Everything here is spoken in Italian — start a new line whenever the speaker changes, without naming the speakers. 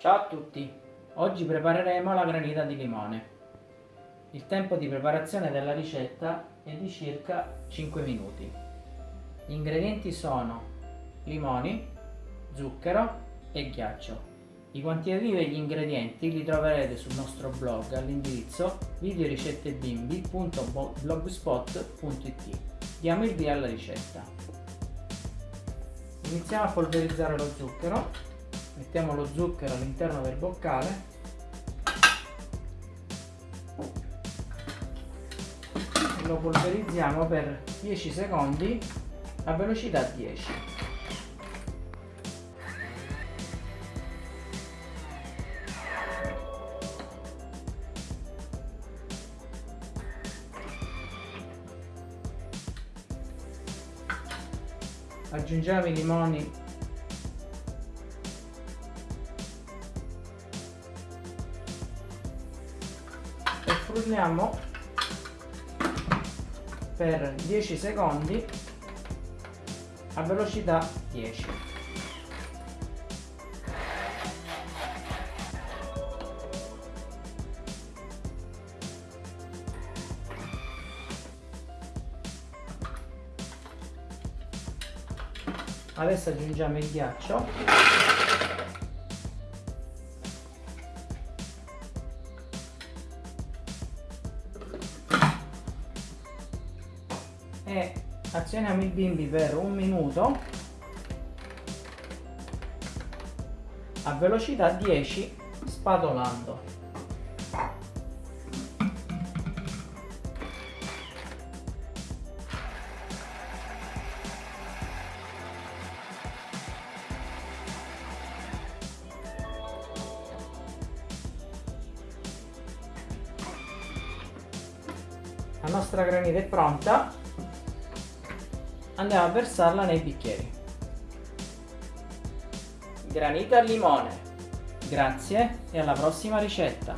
Ciao a tutti! Oggi prepareremo la granita di limone. Il tempo di preparazione della ricetta è di circa 5 minuti. Gli ingredienti sono limoni, zucchero e ghiaccio. I quantitativi degli ingredienti li troverete sul nostro blog all'indirizzo videoricettebimbi.blogspot.it Diamo il via alla ricetta. Iniziamo a polverizzare lo zucchero mettiamo lo zucchero all'interno del boccale. E lo polverizziamo per 10 secondi a velocità 10 aggiungiamo i limoni frulliamo per 10 secondi a velocità 10 adesso aggiungiamo il ghiaccio e azioniamo il bimbi per un minuto. A velocità 10 spadolando La nostra granita è pronta andiamo a versarla nei bicchieri. Granita al limone. Grazie e alla prossima ricetta.